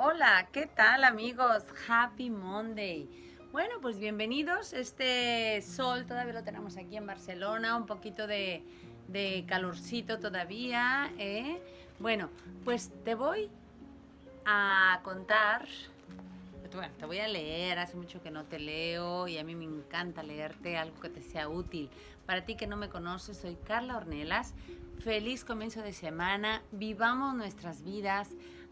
Hola, ¿qué tal amigos? Happy Monday. Bueno, pues bienvenidos. Este sol todavía lo tenemos aquí en Barcelona, un poquito de, de calorcito todavía. ¿eh? Bueno, pues te voy a contar, bueno, te voy a leer, hace mucho que no te leo y a mí me encanta leerte algo que te sea útil. Para ti que no me conoces, soy Carla Ornelas. Feliz comienzo de semana, vivamos nuestras vidas,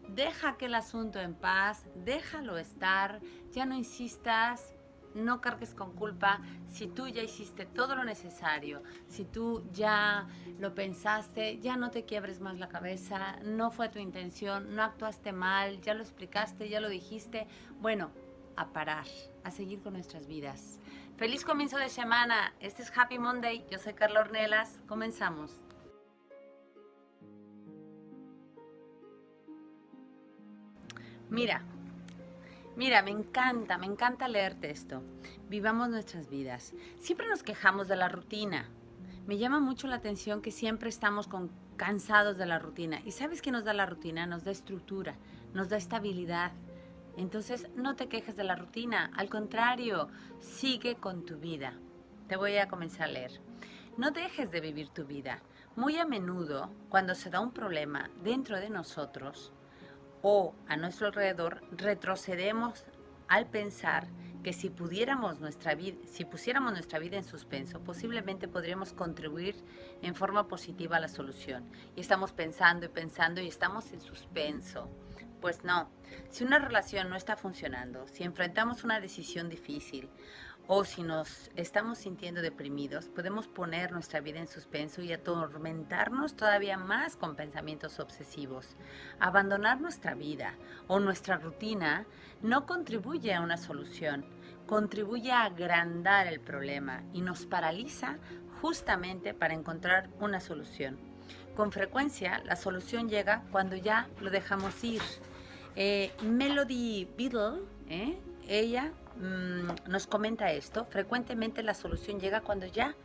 deja aquel asunto en paz, déjalo estar, ya no insistas, no cargues con culpa si tú ya hiciste todo lo necesario, si tú ya lo pensaste, ya no te quiebres más la cabeza, no fue tu intención, no actuaste mal, ya lo explicaste, ya lo dijiste. Bueno, a parar, a seguir con nuestras vidas. Feliz comienzo de semana, este es Happy Monday, yo soy Carla Ornelas, comenzamos. Mira, Mira, me encanta, me encanta leerte esto. Vivamos nuestras vidas. Siempre nos quejamos de la rutina. Me llama mucho la atención que siempre estamos con, cansados de la rutina. ¿Y sabes qué nos da la rutina? Nos da estructura, nos da estabilidad. Entonces, no te quejes de la rutina. Al contrario, sigue con tu vida. Te voy a comenzar a leer. No dejes de vivir tu vida. Muy a menudo, cuando se da un problema dentro de nosotros, o a nuestro alrededor, retrocedemos al pensar que si pudiéramos nuestra vida, si pusiéramos nuestra vida en suspenso, posiblemente podríamos contribuir en forma positiva a la solución. Y estamos pensando y pensando y estamos en suspenso. Pues no, si una relación no está funcionando, si enfrentamos una decisión difícil o si nos estamos sintiendo deprimidos, podemos poner nuestra vida en suspenso y atormentarnos todavía más con pensamientos obsesivos. Abandonar nuestra vida o nuestra rutina no contribuye a una solución, contribuye a agrandar el problema y nos paraliza justamente para encontrar una solución. Con frecuencia la solución llega cuando ya lo dejamos ir. Eh, Melody Beadle, ¿eh? ella Mm, nos comenta esto, frecuentemente la solución llega cuando ya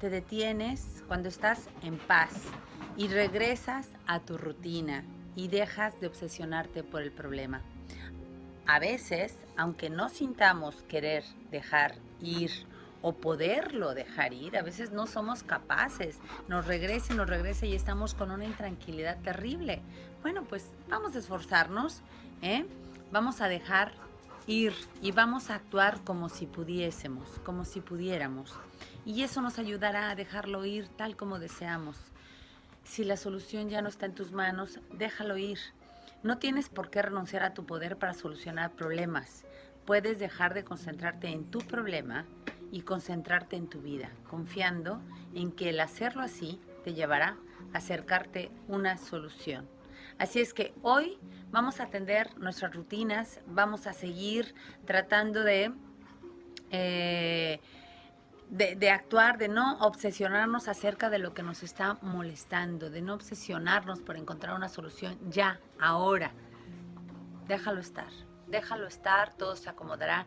te detienes, cuando estás en paz y regresas a tu rutina y dejas de obsesionarte por el problema. A veces, aunque no sintamos querer dejar ir o poderlo dejar ir, a veces no somos capaces, nos regresa, nos regresa y estamos con una intranquilidad terrible. Bueno, pues vamos a esforzarnos, ¿eh? vamos a dejar ir y vamos a actuar como si pudiésemos, como si pudiéramos. Y eso nos ayudará a dejarlo ir tal como deseamos. Si la solución ya no está en tus manos, déjalo ir. No tienes por qué renunciar a tu poder para solucionar problemas. Puedes dejar de concentrarte en tu problema y concentrarte en tu vida, confiando en que el hacerlo así te llevará a acercarte una solución. Así es que hoy vamos a atender nuestras rutinas, vamos a seguir tratando de, eh, de, actuar, de no obsesionarnos acerca de lo que nos está molestando, de no obsesionarnos por encontrar una solución ya, ahora. Déjalo estar, déjalo estar, todo se acomodará,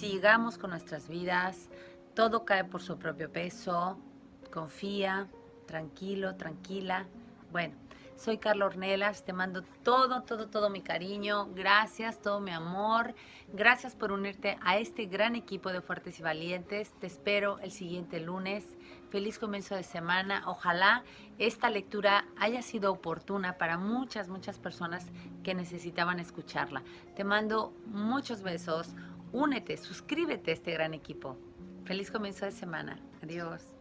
sigamos con nuestras vidas, todo cae por su propio peso, confía, tranquilo, tranquila. Bueno, soy Carla Ornelas, te mando todo, todo, todo mi cariño, gracias, todo mi amor, gracias por unirte a este gran equipo de Fuertes y Valientes, te espero el siguiente lunes, feliz comienzo de semana, ojalá esta lectura haya sido oportuna para muchas, muchas personas que necesitaban escucharla. Te mando muchos besos, únete, suscríbete a este gran equipo. Feliz comienzo de semana, adiós.